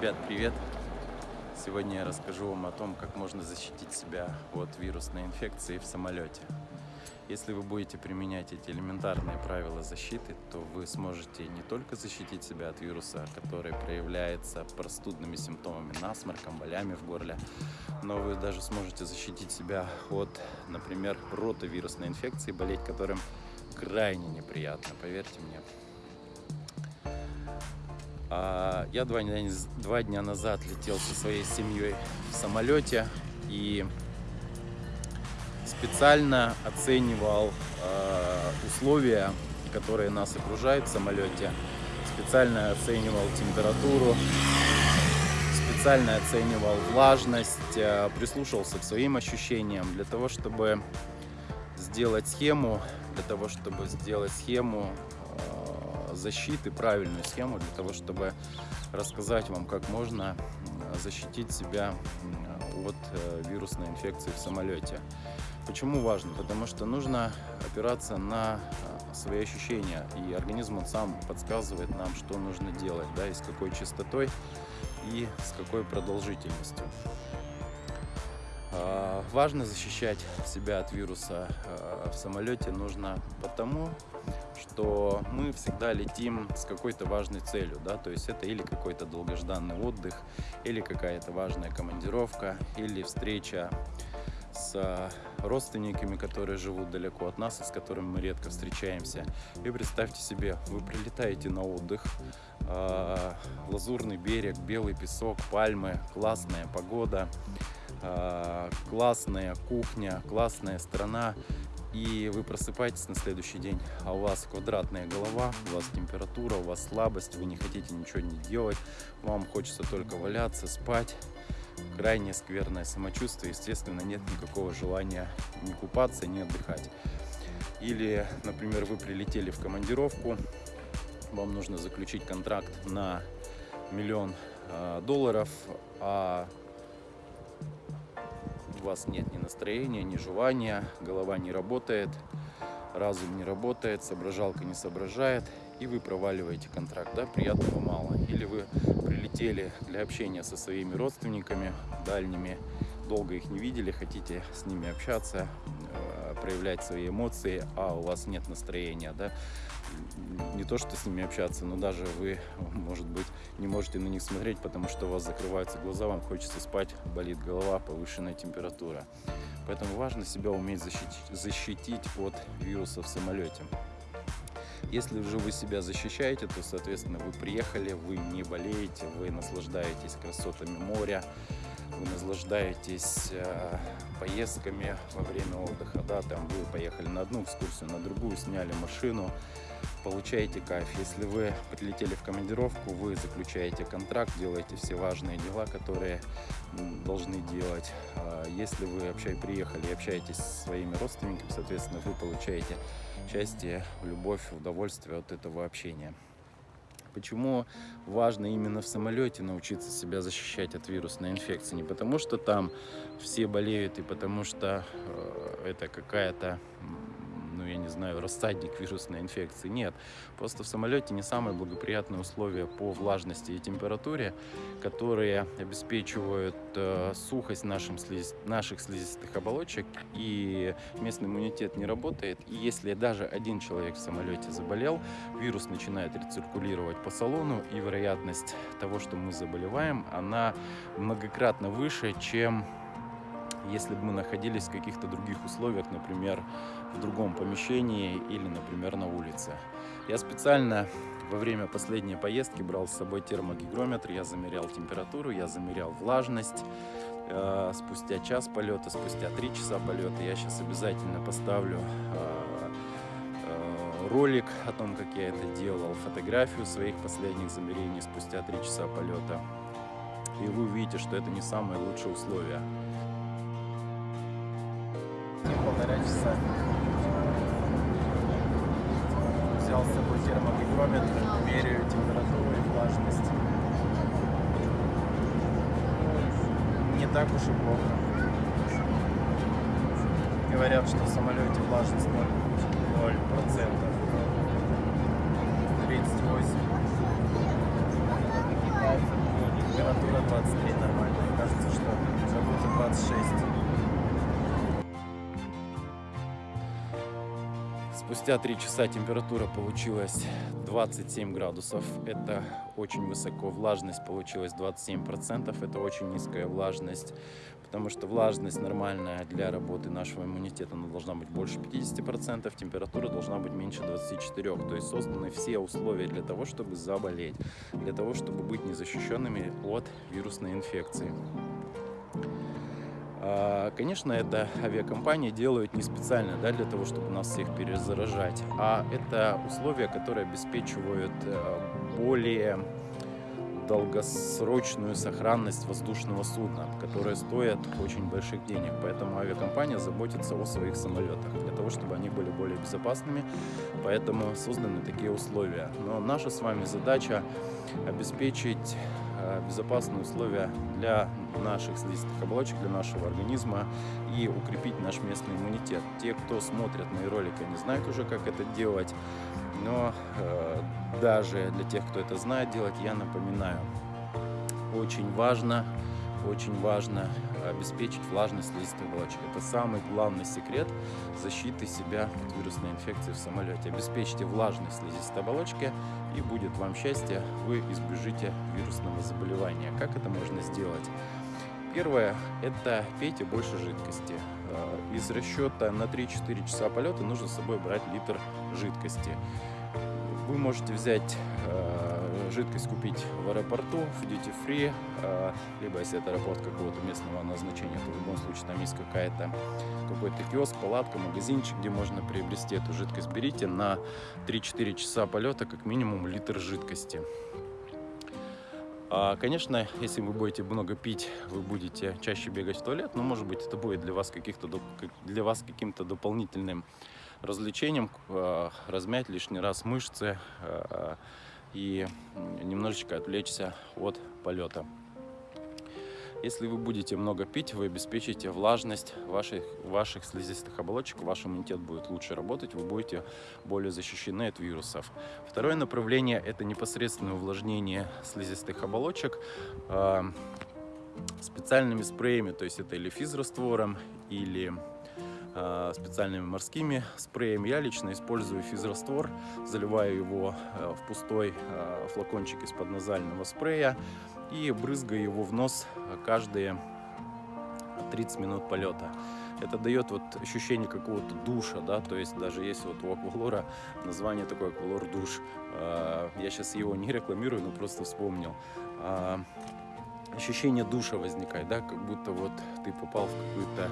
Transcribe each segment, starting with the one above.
Ребят, привет! Сегодня я расскажу вам о том, как можно защитить себя от вирусной инфекции в самолете. Если вы будете применять эти элементарные правила защиты, то вы сможете не только защитить себя от вируса, который проявляется простудными симптомами, насморком, болями в горле, но вы даже сможете защитить себя от, например, ротовирусной инфекции, болеть которым крайне неприятно, поверьте мне. А, я два дня, два дня назад летел со своей семьей в самолете и специально оценивал а, условия, которые нас окружают в самолете. Специально оценивал температуру, специально оценивал влажность, а, прислушивался к своим ощущениям для того, чтобы сделать схему, для того, чтобы сделать схему защиты, правильную схему для того, чтобы рассказать вам, как можно защитить себя от э, вирусной инфекции в самолете. Почему важно? Потому что нужно опираться на э, свои ощущения, и организм он сам подсказывает нам, что нужно делать, да, и с какой частотой, и с какой продолжительностью. А, важно защищать себя от вируса э, в самолете нужно потому, что мы всегда летим с какой-то важной целью, да, то есть это или какой-то долгожданный отдых, или какая-то важная командировка, или встреча с родственниками, которые живут далеко от нас и с которыми мы редко встречаемся. И представьте себе, вы прилетаете на отдых, э, лазурный берег, белый песок, пальмы, классная погода, э, классная кухня, классная страна, и вы просыпаетесь на следующий день, а у вас квадратная голова, у вас температура, у вас слабость, вы не хотите ничего не делать, вам хочется только валяться, спать, крайне скверное самочувствие, естественно, нет никакого желания не купаться, не отдыхать. Или, например, вы прилетели в командировку, вам нужно заключить контракт на миллион э, долларов, а у вас нет ни настроения, ни желания, голова не работает, разум не работает, соображалка не соображает, и вы проваливаете контракт, да, приятного мало. Или вы прилетели для общения со своими родственниками дальними, долго их не видели, хотите с ними общаться, э, проявлять свои эмоции, а у вас нет настроения, да, не то что с ними общаться, но даже вы, может быть, не можете на них смотреть, потому что у вас закрываются глаза, вам хочется спать, болит голова, повышенная температура. Поэтому важно себя уметь защитить, защитить от вируса в самолете. Если же вы себя защищаете, то, соответственно, вы приехали, вы не болеете, вы наслаждаетесь красотами моря, вы наслаждаетесь э, поездками во время отдыха, да, там вы поехали на одну экскурсию, на другую, сняли машину, получаете кайф. Если вы прилетели в командировку, вы заключаете контракт, делаете все важные дела, которые должны делать. А если вы вообще приехали и общаетесь со своими родственниками, соответственно, вы получаете счастье, любовь, удовольствие от этого общения. Почему важно именно в самолете научиться себя защищать от вирусной инфекции? Не потому, что там все болеют и потому, что э, это какая-то ну, я не знаю, рассадник вирусной инфекции. Нет, просто в самолете не самые благоприятные условия по влажности и температуре, которые обеспечивают э, сухость нашим слиз... наших слизистых оболочек, и местный иммунитет не работает. И если даже один человек в самолете заболел, вирус начинает рециркулировать по салону, и вероятность того, что мы заболеваем, она многократно выше, чем если бы мы находились в каких-то других условиях, например, в другом помещении или, например, на улице. Я специально во время последней поездки брал с собой термогигрометр, я замерял температуру, я замерял влажность. Э, спустя час полета, спустя три часа полета я сейчас обязательно поставлю э, э, ролик о том, как я это делал, фотографию своих последних замерений спустя три часа полета. И вы увидите, что это не самые лучшие условия. Часа взял с собой термогигрометр, меряю температуру и влажность. Не так уж и плохо. Говорят, что в самолете влажность 0%. 38. Температура 23 нормально. И кажется, что уже будет 26. Спустя 3 часа температура получилась 27 градусов. Это очень высоко. Влажность получилась 27%. Это очень низкая влажность, потому что влажность нормальная для работы нашего иммунитета она должна быть больше 50%. Температура должна быть меньше 24. То есть созданы все условия для того, чтобы заболеть, для того, чтобы быть незащищенными от вирусной инфекции. А, конечно, это авиакомпании делают не специально да, для того, чтобы нас всех перезаражать, а это условия, которые обеспечивают э, более долгосрочную сохранность воздушного судна, которое стоит очень больших денег. Поэтому авиакомпания заботится о своих самолетах, для того, чтобы они были более безопасными. Поэтому созданы такие условия. Но наша с вами задача обеспечить безопасные условия для наших слизистых оболочек, для нашего организма и укрепить наш местный иммунитет. Те, кто смотрят мои ролики, не знают уже, как это делать, но э, даже для тех, кто это знает делать, я напоминаю. Очень важно, очень важно обеспечить влажность слизистой оболочек. Это самый главный секрет защиты себя от вирусной инфекции в самолете. Обеспечьте влажность слизистой оболочки и будет вам счастье, вы избежите вирусного заболевания. Как это можно сделать? Первое – это пейте больше жидкости. Э, из расчета на 3-4 часа полета нужно с собой брать литр жидкости. Вы можете взять э, жидкость купить в аэропорту, в duty free, э, либо если это аэропорт какого-то местного назначения, то в любом случае там есть какая-то какой-то киоск, палатка, магазинчик, где можно приобрести эту жидкость. Берите на 3-4 часа полета как минимум литр жидкости. А, конечно, если вы будете много пить, вы будете чаще бегать в туалет, но может быть это будет для вас для вас каким-то дополнительным развлечением э, размять лишний раз мышцы и немножечко отвлечься от полета. Если вы будете много пить, вы обеспечите влажность ваших, ваших слизистых оболочек, ваш иммунитет будет лучше работать, вы будете более защищены от вирусов. Второе направление – это непосредственное увлажнение слизистых оболочек э, специальными спреями, то есть это или физраствором, или специальными морскими спреями. Я лично использую физраствор, заливаю его э, в пустой э, флакончик из-под назального спрея и брызгаю его в нос каждые 30 минут полета. Это дает вот ощущение какого-то душа, да, то есть даже есть вот у аквалора название такое аквалор душ. Я сейчас его не рекламирую, но просто вспомнил ощущение душа возникает, да, как будто вот ты попал в какую-то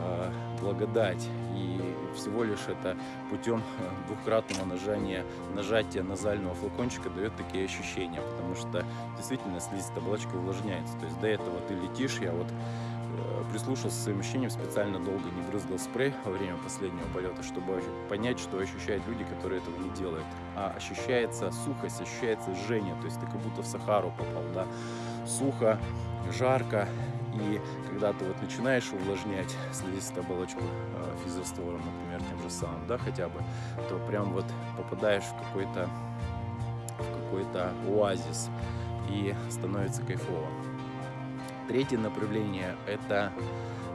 э, благодать. И всего лишь это путем э, двухкратного нажания, нажатия назального флакончика дает такие ощущения, потому что действительно слизистая оболочка увлажняется. То есть до этого ты летишь, я вот прислушался к своим ощущениям, специально долго не брызгал спрей во время последнего полета, чтобы понять, что ощущают люди, которые этого не делают. А ощущается сухость, ощущается жжение, то есть ты как будто в Сахару попал, да, сухо, жарко, и когда ты вот начинаешь увлажнять слизистую оболочку э, физраствором, например, тем же самым, да, хотя бы, то прям вот попадаешь в какой-то в какой-то оазис и становится кайфово. Третье направление – это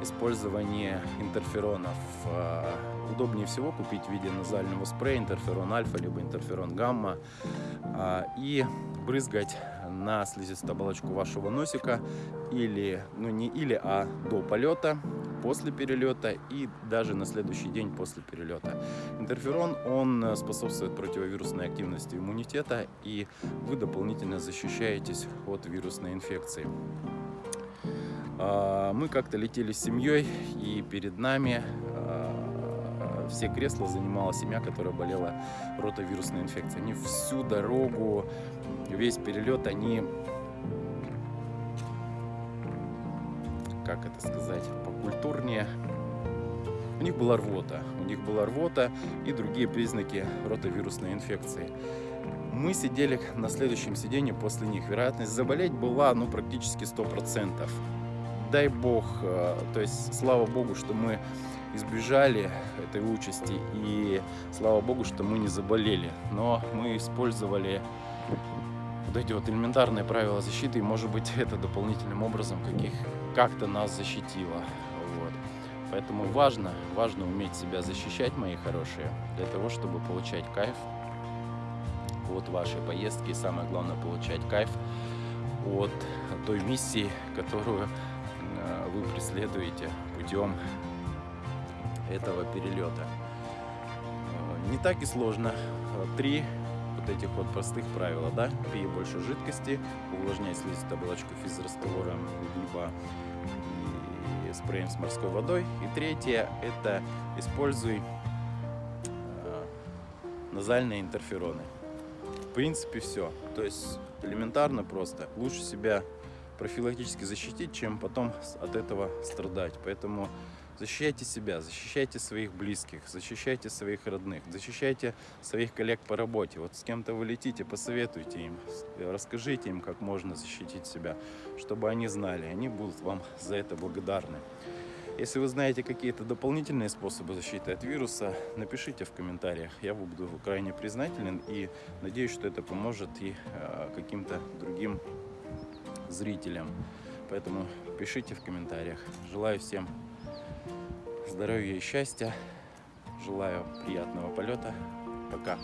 использование интерферонов. Э, удобнее всего купить в виде назального спрея интерферон альфа либо интерферон гамма э, и брызгать на слизистую оболочку вашего носика или, ну не или, а до полета, после перелета и даже на следующий день после перелета. Интерферон, он способствует противовирусной активности иммунитета и вы дополнительно защищаетесь от вирусной инфекции. А, мы как-то летели с семьей и перед нами а, все кресла занимала семья, которая болела ротовирусной инфекцией. Они всю дорогу весь перелет они, как это сказать, покультурнее. У них была рвота, у них была рвота и другие признаки ротовирусной инфекции. Мы сидели на следующем сиденье после них. Вероятность заболеть была ну, практически 100%. Дай бог, э, то есть слава богу, что мы избежали этой участи и слава богу, что мы не заболели. Но мы использовали подойдет. Элементарные правила защиты, и может быть это дополнительным образом каких как-то нас защитило. Вот. Поэтому важно, важно уметь себя защищать, мои хорошие, для того, чтобы получать кайф от вашей поездки. И самое главное, получать кайф от той миссии, которую вы преследуете путем этого перелета. Э, Не так и сложно. Э, Три вот этих вот простых правила, да? Пей больше жидкости, увлажняй слизистую оболочку физраствором, либо спреем с морской водой. И третье – это используй э, назальные интерфероны. В принципе, все. То есть элементарно просто. Лучше себя профилактически защитить, чем потом от этого страдать. Поэтому защищайте себя, защищайте своих близких, защищайте своих родных, защищайте своих коллег по работе. Вот с кем-то вы летите, посоветуйте им, э, расскажите им, как можно защитить себя, чтобы они знали, они будут вам за это благодарны. Если вы знаете какие-то дополнительные способы защиты от вируса, напишите в комментариях. Я буду крайне признателен и надеюсь, что это поможет и э, каким-то другим зрителям. Поэтому пишите в комментариях. Желаю всем здоровья и счастья. Желаю приятного полета. Пока.